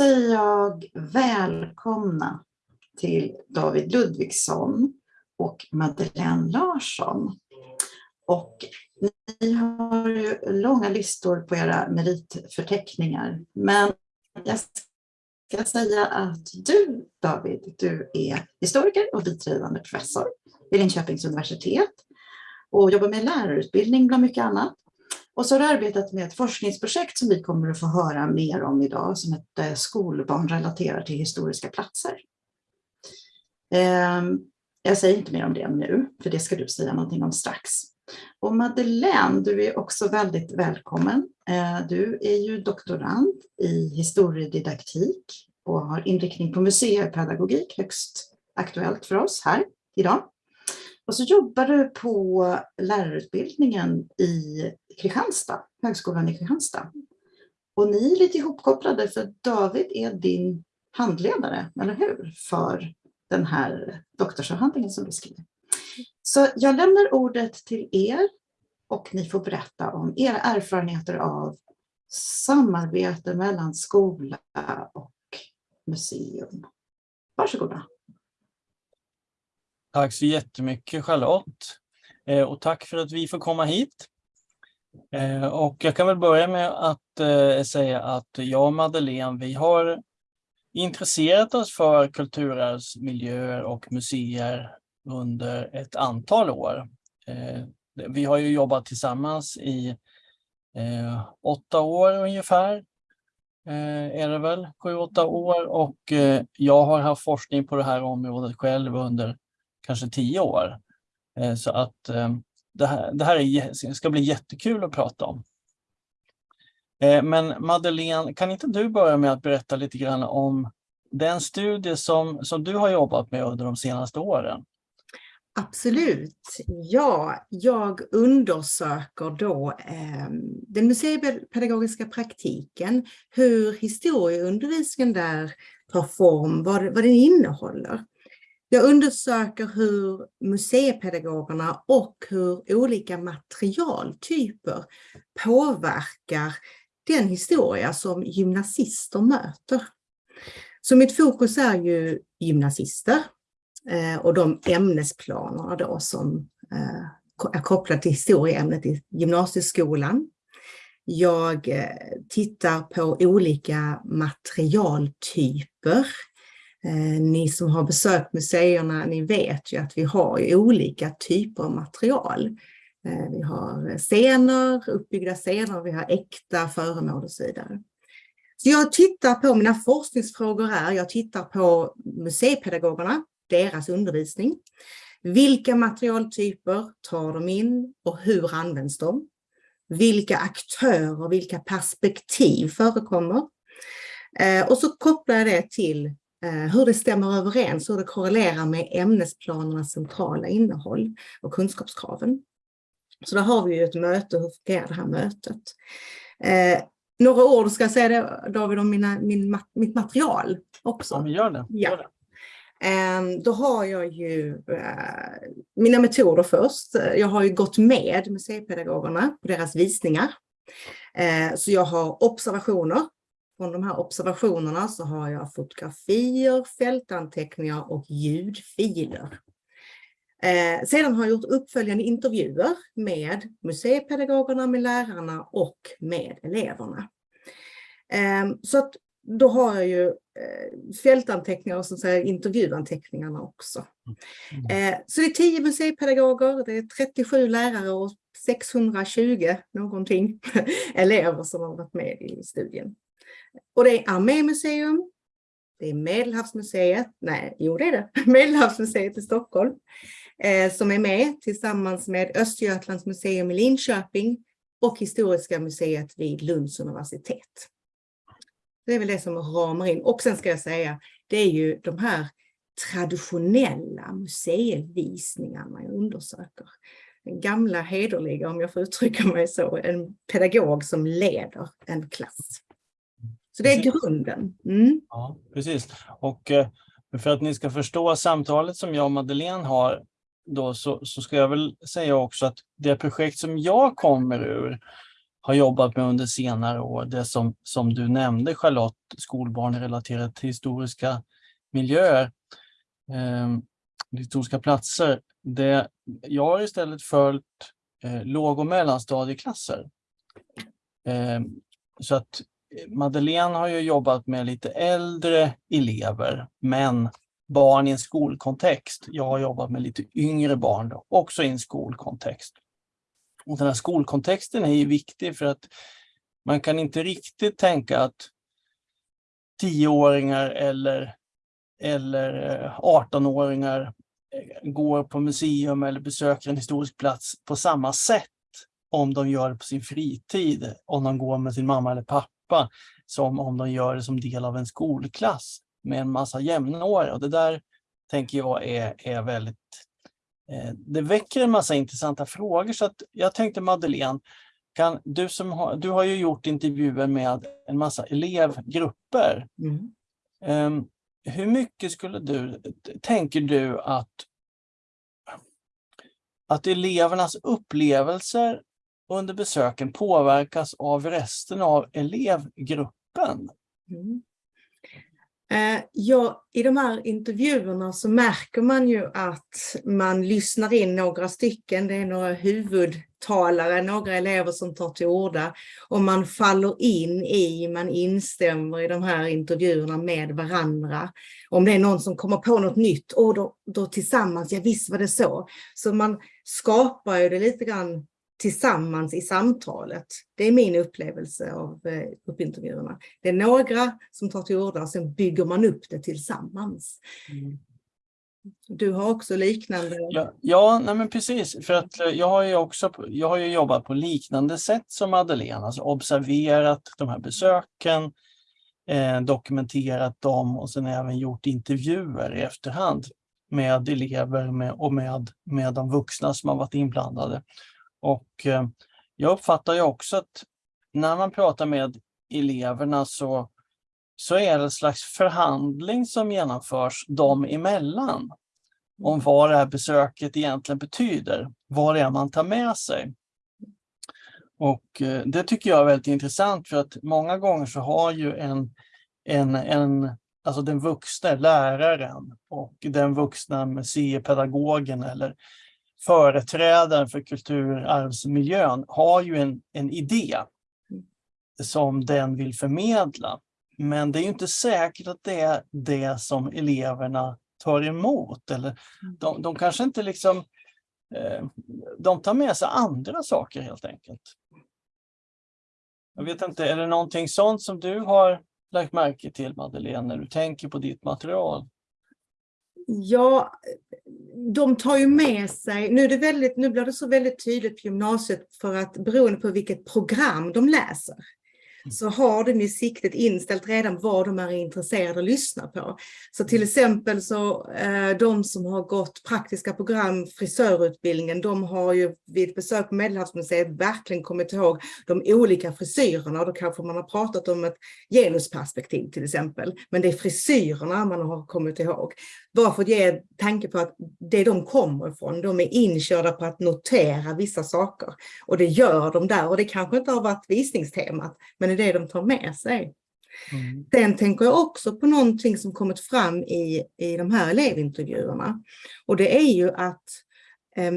säger jag välkomna till David Ludvigsson och Madeleine Larsson. Och ni har ju långa listor på era meritförteckningar, men jag ska säga att du, David, du är historiker och biträdande professor vid Linköpings universitet och jobbar med lärarutbildning bland mycket annat. Och så har du arbetat med ett forskningsprojekt som vi kommer att få höra mer om idag som ett eh, skolbarn relaterar till historiska platser. Ehm, jag säger inte mer om det nu, för det ska du säga någonting om strax. Och Madeleine, du är också väldigt välkommen. Eh, du är ju doktorand i historiedidaktik och har inriktning på museipedagogik, högst aktuellt för oss här idag. Och så jobbar du på lärarutbildningen i Kristianstad, Högskolan i Kristianstad. Och ni är lite ihopkopplade för David är din handledare, eller hur? För den här doktorsavhandlingen som du skriver. Så jag lämnar ordet till er och ni får berätta om era erfarenheter av samarbete mellan skola och museum. Varsågoda. Tack så jättemycket Charlotte. Eh, och tack för att vi får komma hit. Eh, och jag kan väl börja med att eh, säga att jag och Madeleine, vi har intresserat oss för kulturarvsmiljöer och museer under ett antal år. Vi har ju jobbat tillsammans i åtta år ungefär, är det väl, sju, åtta år och jag har haft forskning på det här området själv under kanske tio år. Eh, så att eh, det här, det här är, ska bli jättekul att prata om. Eh, men Madeleine, kan inte du börja med att berätta lite grann om den studie som, som du har jobbat med under de senaste åren? Absolut. Ja, jag undersöker då eh, den museipedagogiska praktiken, hur historieundervisningen där tar form, vad, vad den innehåller. Jag undersöker hur museipedagogerna och hur olika materialtyper påverkar den historia som gymnasister möter. Så mitt fokus är ju gymnasister eh, och de ämnesplanerna då som eh, är kopplade till historieämnet i gymnasieskolan. Jag eh, tittar på olika materialtyper Eh, ni som har besökt museerna, ni vet ju att vi har olika typer av material. Eh, vi har scener, uppbyggda scener, vi har äkta föremål och så vidare. Så jag tittar på, mina forskningsfrågor är, jag tittar på museipedagogerna, deras undervisning. Vilka materialtyper tar de in och hur används de? Vilka aktörer, vilka perspektiv förekommer? Eh, och så kopplar jag det till hur det stämmer överens, hur det korrelerar med ämnesplanernas centrala innehåll och kunskapskraven. Så där har vi ju ett möte, hur fungerar det här mötet? Eh, några ord ska jag säga det, David om mina, min, mitt material också. Ja, men gör det. Ja. Gör det. Eh, då har jag ju eh, mina metoder först. Jag har ju gått med museipedagogerna på deras visningar. Eh, så jag har observationer från de här observationerna så har jag fotografier, fältanteckningar och ljudfiler. Eh, sedan har jag gjort uppföljande intervjuer med museipedagogerna, med lärarna och med eleverna. Eh, så att då har jag ju eh, fältanteckningar och så säga, intervjuanteckningarna också. Mm. Eh, så det är 10 museipedagoger, det är 37 lärare och 620 någonting elever som har varit med i studien. Och det är Armémuseum, det är Medelhavsmuseet, nej, jo det är det, Medelhavsmuseet i Stockholm, eh, som är med tillsammans med Östergötlands museum i Linköping och Historiska museet vid Lunds universitet. Det är väl det som ramar in. Och sen ska jag säga, det är ju de här traditionella museivisningarna jag undersöker. Den gamla hederliga, om jag får uttrycka mig så, en pedagog som leder en klass. Så det är grunden. Mm. Ja, precis. Och eh, för att ni ska förstå samtalet som jag och Madeleine har, då, så, så ska jag väl säga också att det projekt som jag kommer ur har jobbat med under senare år. Det som, som du nämnde Charlotte, skolbarn relaterat till historiska miljöer, eh, historiska platser. Det, jag har istället följt eh, låg och mellanstadieklasser. Eh, så att Madeleine har ju jobbat med lite äldre elever, men barn i en skolkontext. Jag har jobbat med lite yngre barn, då, också i en skolkontext. Och den här skolkontexten är ju viktig för att man kan inte riktigt tänka att tioåringar eller, eller eh, 18-åringar eh, går på museum eller besöker en historisk plats på samma sätt om de gör det på sin fritid, om de går med sin mamma eller pappa, som om de gör det som del av en skolklass med en massa jämnåriga. Och det där tänker jag är, är väldigt... Eh, det väcker en massa intressanta frågor så att jag tänkte Madeleine, kan, du, som har, du har ju gjort intervjuer med en massa elevgrupper. Mm. Um, hur mycket skulle du, tänker du att, att elevernas upplevelser under besöken påverkas av resten av elevgruppen? Mm. Eh, ja, I de här intervjuerna så märker man ju att man lyssnar in några stycken. Det är några huvudtalare, några elever som tar till orda och man faller in i, man instämmer i de här intervjuerna med varandra. Om det är någon som kommer på något nytt, och då, då tillsammans, ja visst var det så. Så man skapar ju det lite grann tillsammans i samtalet. Det är min upplevelse av eh, gruppintervjuerna. Det är några som tar till orda och sen bygger man upp det tillsammans. Mm. Du har också liknande? Ja, ja nej men precis. För att eh, jag har ju också jag har jobbat på liknande sätt som Madeleine, alltså observerat de här besöken, eh, dokumenterat dem och sen även gjort intervjuer i efterhand med elever med, och med, med de vuxna som har varit inblandade. Och eh, jag uppfattar ju också att när man pratar med eleverna så, så är det en slags förhandling som genomförs dem emellan om vad det här besöket egentligen betyder, vad det är man tar med sig. Och eh, det tycker jag är väldigt intressant för att många gånger så har ju en, en, en alltså den vuxna läraren och den vuxna museipedagogen eller företrädaren för kulturarvsmiljön har ju en, en idé som den vill förmedla. Men det är inte säkert att det är det som eleverna tar emot. Eller de, de kanske inte liksom... Eh, de tar med sig andra saker helt enkelt. Jag vet inte, är det någonting sånt som du har lagt märke till Madeleine när du tänker på ditt material? Ja, de tar ju med sig, nu, är det väldigt, nu blir det så väldigt tydligt på gymnasiet för att beroende på vilket program de läser så har de ju siktet inställt redan vad de är intresserade att lyssna på. Så till exempel så eh, de som har gått praktiska program, frisörutbildningen, de har ju vid besök på Medelhavsmuseet verkligen kommit ihåg de olika frisyrerna och då kanske man har pratat om ett genusperspektiv till exempel. Men det är frisyrerna man har kommit ihåg. Bara för att ge tanke på att det de kommer ifrån, de är inkörda på att notera vissa saker. Och det gör de där och det kanske inte har varit visningstemat, men är det de tar med sig. Mm. Sen tänker jag också på någonting som kommit fram i, i de här elevintervjuerna. Och det är ju att eh,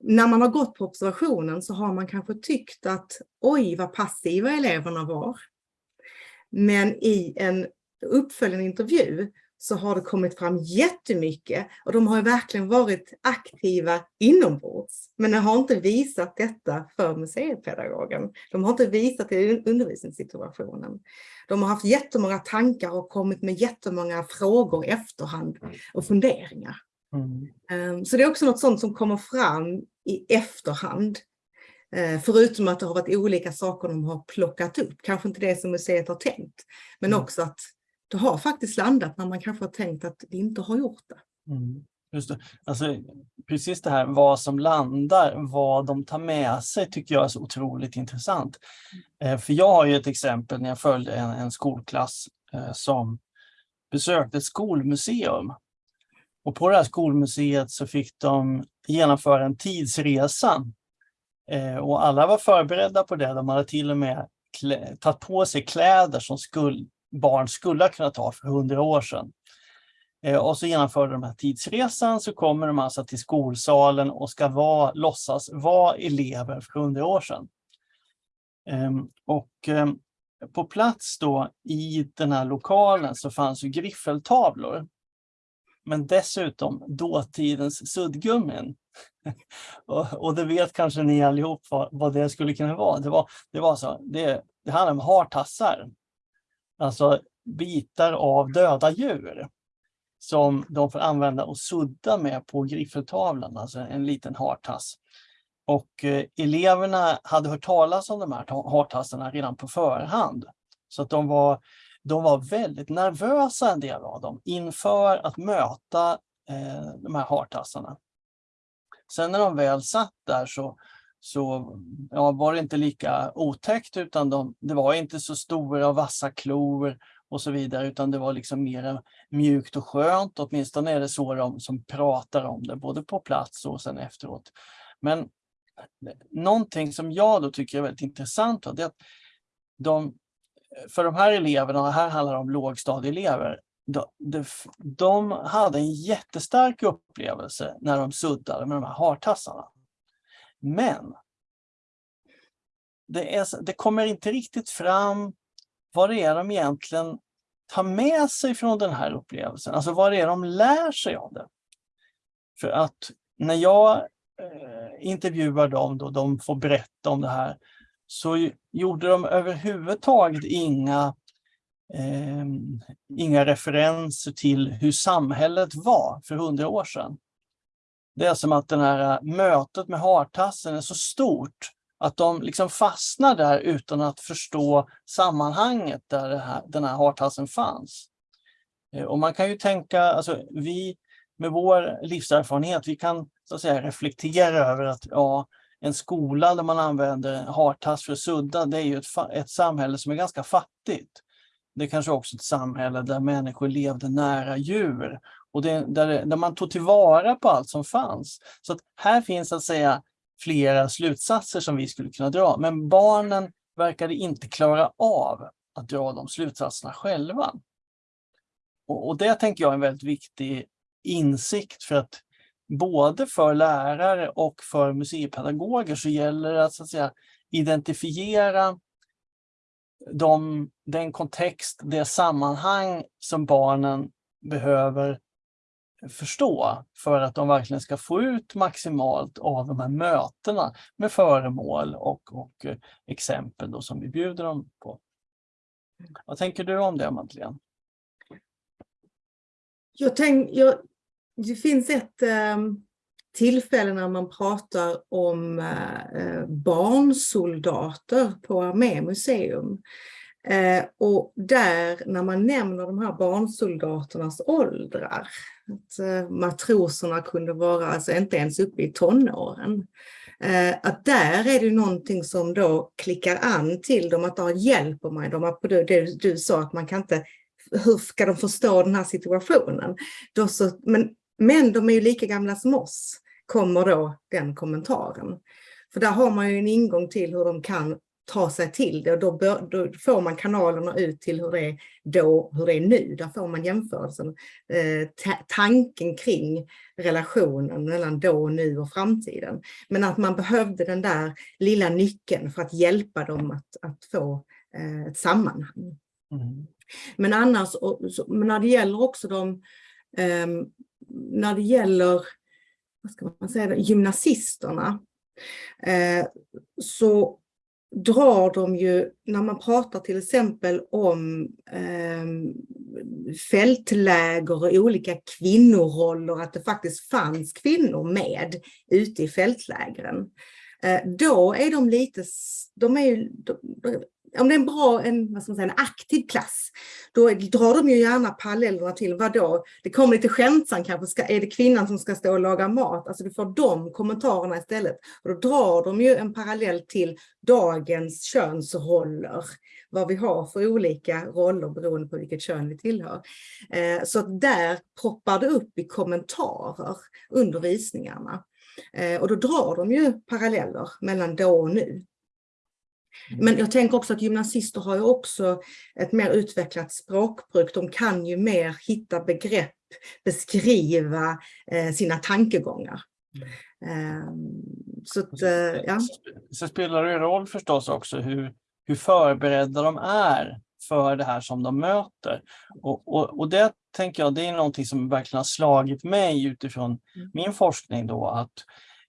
när man har gått på observationen så har man kanske tyckt att oj vad passiva eleverna var. Men i en uppföljande intervju så har det kommit fram jättemycket och de har verkligen varit aktiva inombords. Men de har inte visat detta för museipedagogen. De har inte visat det i undervisningssituationen. De har haft jättemånga tankar och kommit med jättemånga frågor i efterhand och funderingar. Mm. Ehm, så det är också något sånt som kommer fram i efterhand. Ehm, förutom att det har varit olika saker de har plockat upp, kanske inte det som museet har tänkt, men mm. också att det har faktiskt landat när man kanske har tänkt att det inte har gjort det. Mm. Just det. Alltså, precis det här vad som landar, vad de tar med sig tycker jag är så otroligt intressant. Eh, för jag har ju ett exempel när jag följde en, en skolklass eh, som besökte ett skolmuseum. Och på det här skolmuseet så fick de genomföra en tidsresa Eh, och alla var förberedda på det. De hade till och med tagit på sig kläder som skull, barn skulle ha kunnat ha för hundra år sedan. Eh, och så genomförde de här tidsresan så kommer de alltså till skolsalen och ska vara, låtsas vara elever för hundra år sedan. Ehm, och ehm, på plats då i den här lokalen så fanns ju griffeltavlor. Men dessutom dåtidens suddgummin. och, och det vet kanske ni allihop vad, vad det skulle kunna vara. Det var, det var så, det, det handlar om hartassar. Alltså bitar av döda djur som de får använda och sudda med på griffeltavlan, alltså en liten hartass. Och eh, eleverna hade hört talas om de här hartassarna redan på förhand. Så att de var, de var väldigt nervösa en del av dem inför att möta eh, de här hartassarna. Sen när de väl satt där så, så ja, var det inte lika otäckt utan de, det var inte så stora och vassa klor och så vidare, utan det var liksom mer mjukt och skönt. Åtminstone är det så de som pratar om det, både på plats och sen efteråt. Men någonting som jag då tycker är väldigt intressant, då, det är att de, för de här eleverna, och här handlar det om lågstadieelever, de, de, de hade en jättestark upplevelse när de suddade med de här hartassarna. Men det, är, det kommer inte riktigt fram vad det är de egentligen tar med sig från den här upplevelsen. Alltså vad det är de lär sig av det. För att när jag eh, intervjuar dem, då de får berätta om det här, så gjorde de överhuvudtaget inga, eh, inga referenser till hur samhället var för hundra år sedan. Det är som att det här eh, mötet med hartassen är så stort att de liksom fastnar där utan att förstå sammanhanget där här, den här hartassen fanns. Eh, och man kan ju tänka, alltså vi med vår livserfarenhet, vi kan så att säga reflektera över att ja, en skola där man använder hartass för att sudda, det är ju ett, ett samhälle som är ganska fattigt. Det kanske också ett samhälle där människor levde nära djur och det, där, där man tog tillvara på allt som fanns. Så att här finns att säga flera slutsatser som vi skulle kunna dra. Men barnen verkade inte klara av att dra de slutsatserna själva. Och, och det tänker jag är en väldigt viktig insikt för att både för lärare och för museipedagoger så gäller det att, så att säga, identifiera de, den kontext, det sammanhang som barnen behöver förstå för att de verkligen ska få ut maximalt av de här mötena med föremål och, och eh, exempel då som vi bjuder dem på. Vad tänker du om det Madeleine? Jag tänk, jag, det finns ett eh, tillfälle när man pratar om eh, eh, barnsoldater på Armémuseum. Eh, och där när man nämner de här barnsoldaternas åldrar, att matroserna kunde vara alltså inte ens uppe i tonåren, att där är det någonting som då klickar an till dem, att de hjälper mig. De har, det, det du sa att man kan inte, hur ska de förstå den här situationen? Då så, men, men de är ju lika gamla som oss, kommer då den kommentaren. För där har man ju en ingång till hur de kan ta sig till det och då, bör, då, får man kanalerna ut till hur det är då, hur det är nu. Där får man jämförelsen, eh, tanken kring relationen mellan då, nu och framtiden. Men att man behövde den där lilla nyckeln för att hjälpa dem att, att få eh, ett sammanhang. Mm. Men annars, och, så, men när det gäller också de, eh, när det gäller vad ska man säga, gymnasisterna, eh, så drar de ju, när man pratar till exempel om eh, fältläger och olika kvinnoroller, att det faktiskt fanns kvinnor med ute i fältlägren. Eh, då är de lite, de är ju, om det är en bra, en, vad ska man säga, en aktiv klass, då drar de ju gärna parallellerna till vadå? Det kommer lite skämtsamt kanske, ska, är det kvinnan som ska stå och laga mat? Alltså du får de kommentarerna istället. Och då drar de ju en parallell till dagens könsroller, vad vi har för olika roller beroende på vilket kön vi tillhör. Eh, så där poppar det upp i kommentarer under visningarna. Eh, och då drar de ju paralleller mellan då och nu. Mm. Men jag tänker också att gymnasister har ju också ett mer utvecklat språkbruk. De kan ju mer hitta begrepp, beskriva eh, sina tankegångar. Mm. Um, så, att, uh, ja. så spelar det roll förstås också hur, hur förberedda de är för det här som de möter. Och, och, och det tänker jag, det är någonting som verkligen har slagit mig utifrån mm. min forskning då, att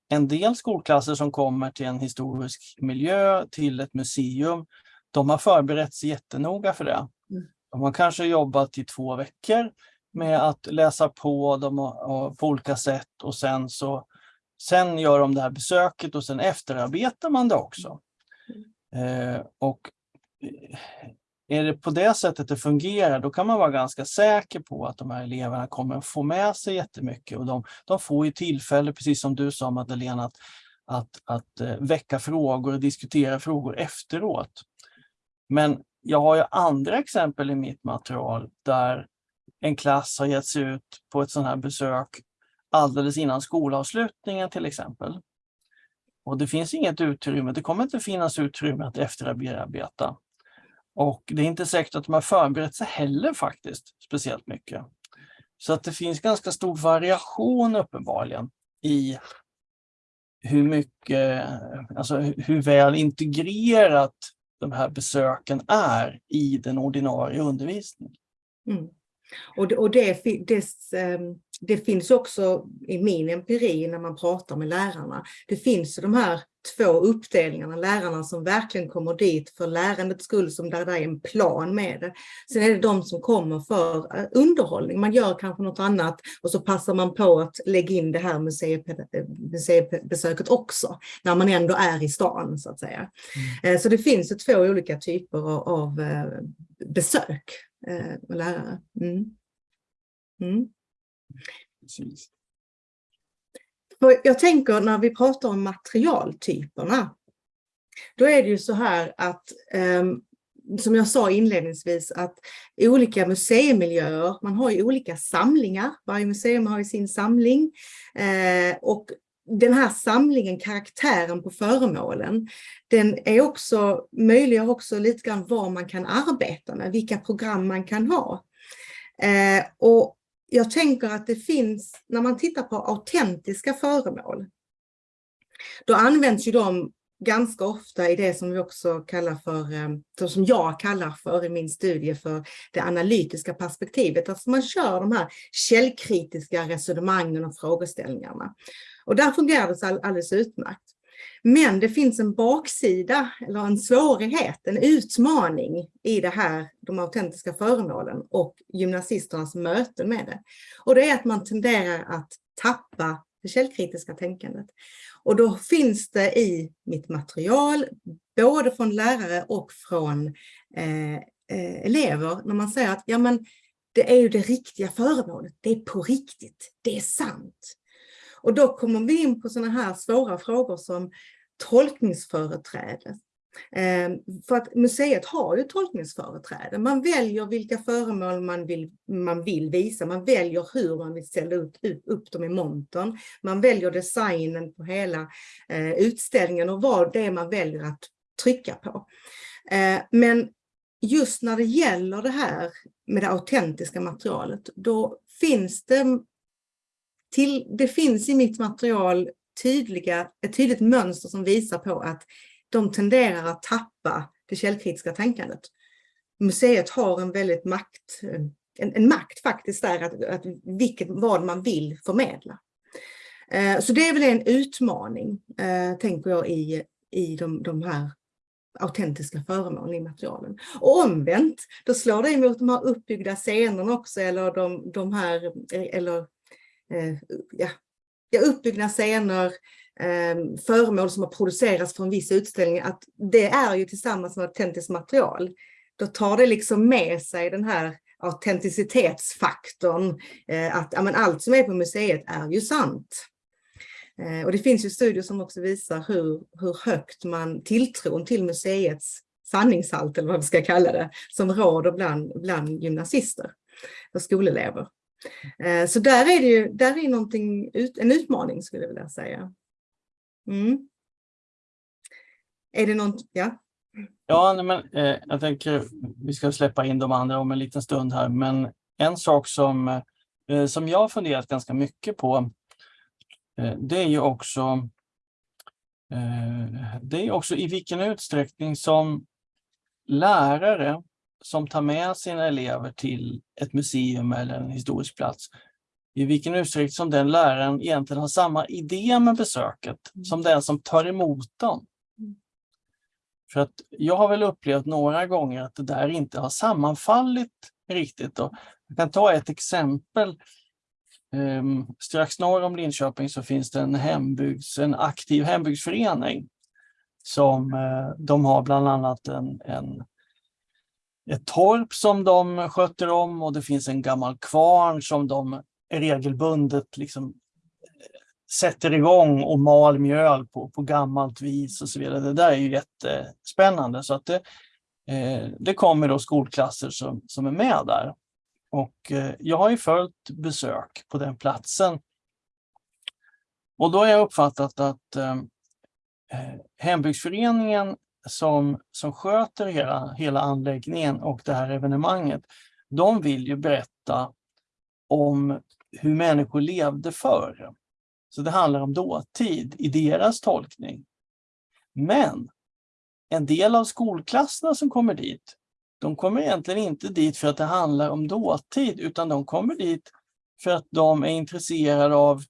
en del skolklasser som kommer till en historisk miljö, till ett museum, de har förberett sig jättenoga för det. Mm. De har kanske jobbat i två veckor med att läsa på dem på olika sätt och sen så sen gör de det här besöket och sen efterarbetar man det också. Mm. Eh, och eh, är det på det sättet det fungerar, då kan man vara ganska säker på att de här eleverna kommer att få med sig jättemycket. Och de, de får ju tillfälle, precis som du sa Madeleine, att, att, att eh, väcka frågor och diskutera frågor efteråt. Men jag har ju andra exempel i mitt material där en klass har gett sig ut på ett sådant här besök alldeles innan skolavslutningen till exempel. Och det finns inget utrymme, det kommer inte finnas utrymme att efterarbeta. Och det är inte säkert att de har förberett sig heller faktiskt speciellt mycket. Så att det finns ganska stor variation uppenbarligen i hur mycket, alltså hur väl integrerat de här besöken är i den ordinarie undervisningen. Mm. Och, och det, dess, ehm, det finns också i min empiri när man pratar med lärarna. Det finns de här två uppdelningarna, lärarna som verkligen kommer dit för lärandets skull, som där, det är en plan med det. Sen är det de som kommer för eh, underhållning. Man gör kanske något annat och så passar man på att lägga in det här museibesöket också, när man ändå är i stan så att säga. Mm. Eh, så det finns två olika typer av eh, besök med lärare. Mm. Mm. Precis. För jag tänker när vi pratar om materialtyperna, då är det ju så här att, um, som jag sa inledningsvis, att olika museimiljöer, man har ju olika samlingar, varje museum har ju sin samling, eh, och den här samlingen, karaktären på föremålen, den är också, möjliggör också lite grann vad man kan arbeta med, vilka program man kan ha. Eh, och jag tänker att det finns, när man tittar på autentiska föremål, då används ju de ganska ofta i det som vi också kallar för, eh, som jag kallar för i min studie för det analytiska perspektivet. Alltså man kör de här källkritiska resonemangen och frågeställningarna. Och där fungerar det alldeles utmärkt. Men det finns en baksida eller en svårighet, en utmaning i det här, de autentiska föremålen och gymnasisternas möten med det. Och det är att man tenderar att tappa det källkritiska tänkandet. Och då finns det i mitt material, både från lärare och från eh, eh, elever, när man säger att ja, men det är ju det riktiga föremålet, det är på riktigt, det är sant. Och då kommer vi in på sådana här svåra frågor som tolkningsföreträde. Ehm, för att museet har ju tolkningsföreträde. Man väljer vilka föremål man vill, man vill visa, man väljer hur man vill ställa ut, upp dem i montern. Man väljer designen på hela eh, utställningen och vad det är man väljer att trycka på. Ehm, men just när det gäller det här med det autentiska materialet, då finns det till, det finns i mitt material tydliga, ett tydligt mönster som visar på att de tenderar att tappa det källkritiska tänkandet. Museet har en väldigt makt, eh, en, en makt faktiskt där, att, att vilket, vad man vill förmedla. Eh, så det är väl en utmaning, eh, tänker jag, i, i de, de här autentiska föremålen i materialen. Och omvänt, då slår det emot de här uppbyggda scenerna också, eller de, de här, eh, eller Eh, ja, ja, uppbyggda scener, eh, föremål som har producerats för en viss utställning, att det är ju tillsammans med autentiskt material. Då tar det liksom med sig den här autenticitetsfaktorn, eh, att ja, men allt som är på museet är ju sant. Eh, och det finns ju studier som också visar hur, hur högt man tilltron till museets sanningshalt, eller vad vi ska kalla det, som råder bland, bland gymnasister och skolelever. Eh, så där är det ju där är någonting, en utmaning skulle jag vilja säga. Mm. Är det något, ja? Ja, men, eh, jag tänker vi ska släppa in de andra om en liten stund här, men en sak som, eh, som jag har funderat ganska mycket på, eh, det är ju också eh, det är också i vilken utsträckning som lärare som tar med sina elever till ett museum eller en historisk plats, i vilken utsträckning som den läraren egentligen har samma idé med besöket mm. som den som tar emot dem. Mm. För att jag har väl upplevt några gånger att det där inte har sammanfallit riktigt. Och jag kan ta ett exempel. Um, strax norr om Linköping så finns det en, hembygds, en aktiv hembygdsförening som uh, de har bland annat en, en ett torp som de sköter om och det finns en gammal kvarn som de regelbundet liksom eh, sätter igång och mal mjöl på, på gammalt vis och så vidare. Det där är ju jättespännande. Så att det, eh, det kommer då skolklasser som, som är med där. Och eh, jag har ju följt besök på den platsen. Och då har jag uppfattat att eh, eh hembygdsföreningen som, som sköter hela, hela anläggningen och det här evenemanget, de vill ju berätta om hur människor levde förr. Så det handlar om dåtid i deras tolkning. Men en del av skolklasserna som kommer dit, de kommer egentligen inte dit för att det handlar om dåtid, utan de kommer dit för att de är intresserade av,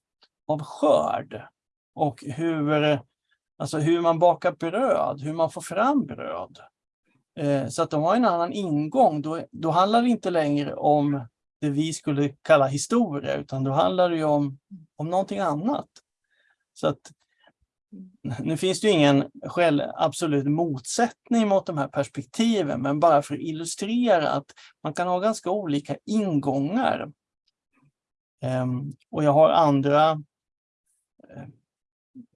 av skörd och hur Alltså hur man bakar bröd, hur man får fram bröd. Eh, så att de har en annan ingång. Då, då handlar det inte längre om det vi skulle kalla historia, utan då handlar det om, om någonting annat. Så att nu finns det ju ingen själv, absolut motsättning mot de här perspektiven, men bara för att illustrera att man kan ha ganska olika ingångar. Um, och jag har andra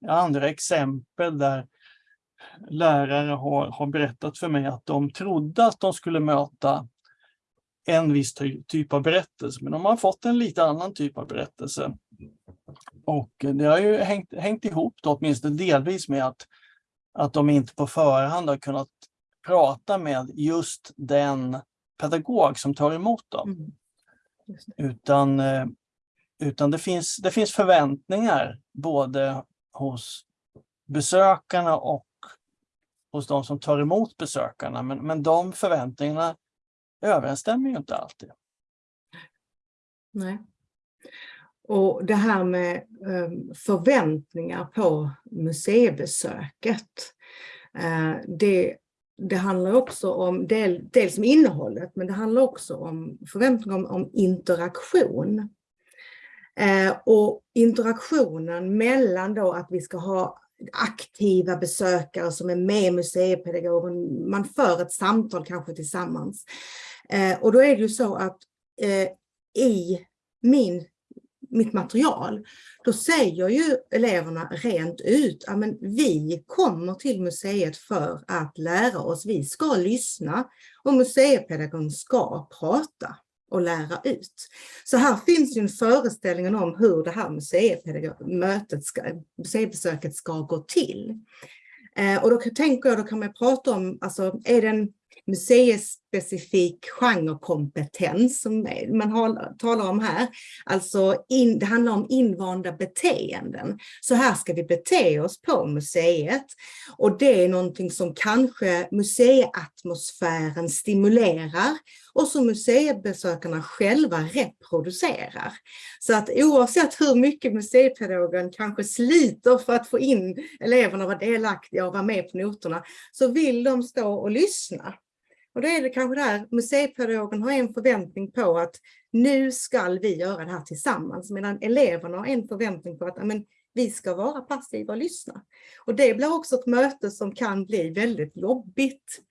andra exempel där lärare har, har berättat för mig att de trodde att de skulle möta en viss typ av berättelse, men de har fått en lite annan typ av berättelse. Och det har ju hängt, hängt ihop då, åtminstone delvis med att, att de inte på förhand har kunnat prata med just den pedagog som tar emot dem. Mm. Utan, eh, utan det, finns, det finns förväntningar både hos besökarna och hos de som tar emot besökarna. Men, men de förväntningarna överensstämmer ju inte alltid. Nej. Och det här med ehm, förväntningar på museibesöket. Eh, det, det handlar också om del, dels om innehållet, men det handlar också om förväntningar om, om interaktion. Eh, och interaktionen mellan då att vi ska ha aktiva besökare som är med museipedagogen, man för ett samtal kanske tillsammans. Eh, och då är det ju så att eh, i min, mitt material, då säger ju eleverna rent ut, att vi kommer till museet för att lära oss, vi ska lyssna och museipedagogen ska prata och lära ut. Så här finns ju en föreställning om hur det här museimötet ska, museibesöket ska gå till. Eh, och då tänker jag, då kan man prata om, alltså är det en specifik genrekompetens som man har, talar om här. Alltså in, det handlar om invanda beteenden. Så här ska vi bete oss på museet. Och det är någonting som kanske museiatmosfären stimulerar och som museibesökarna själva reproducerar. Så att oavsett hur mycket museipedagogen kanske sliter för att få in eleverna att vara delaktiga och vara med på noterna så vill de stå och lyssna. Och då är det kanske där museipedagogen har en förväntning på att nu ska vi göra det här tillsammans, medan eleverna har en förväntning på att amen, vi ska vara passiva och lyssna. Och det blir också ett möte som kan bli väldigt jobbigt.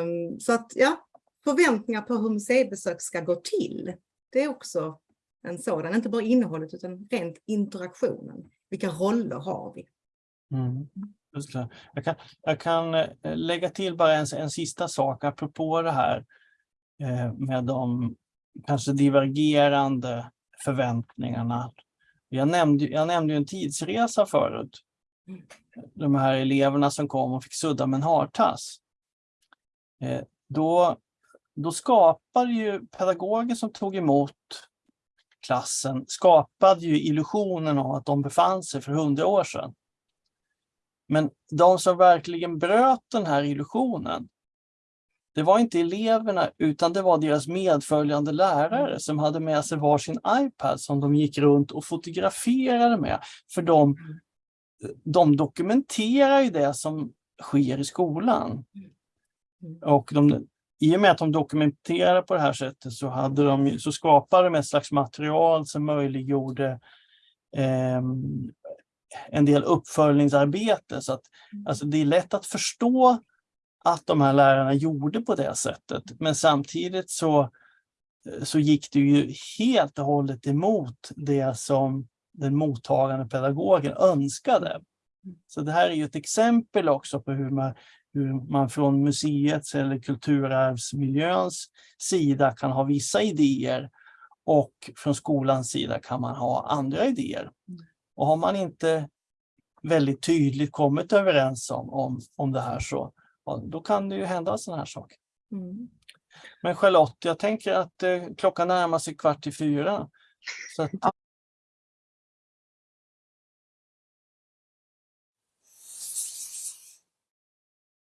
Um, så att ja, förväntningar på hur museibesök ska gå till, det är också en sådan, inte bara innehållet utan rent interaktionen. Vilka roller har vi? Mm. Jag, kan, jag kan eh, lägga till bara en, en sista sak apropå det här eh, med de kanske divergerande förväntningarna. Jag nämnde, jag nämnde en tidsresa förut. De här eleverna som kom och fick sudda med en hartass. Eh, då, då skapade ju pedagoger som tog emot klassen skapade ju illusionen av att de befann sig för hundra år sedan. Men de som verkligen bröt den här illusionen, det var inte eleverna utan det var deras medföljande lärare som hade med sig varsin iPad som de gick runt och fotograferade med. För de, de dokumenterar ju det som sker i skolan. Och de, i och med att de dokumenterar på det här sättet så, hade de, så skapade de ett slags material som möjliggjorde eh, en del uppföljningsarbete. Så att, mm. alltså det är lätt att förstå att de här lärarna gjorde på det sättet. Men samtidigt så, så gick det ju helt och hållet emot det som den mottagande pedagogen önskade. Mm. Så det här är ju ett exempel också på hur man, hur man från museets eller kulturarvsmiljöns sida kan ha vissa idéer och från skolans sida kan man ha andra idéer. Och har man inte väldigt tydligt kommit överens om, om, om det här så då kan det ju hända sådana här saker. Mm. Men Charlotte, jag tänker att eh, klockan närmar sig kvart i fyra. Så att,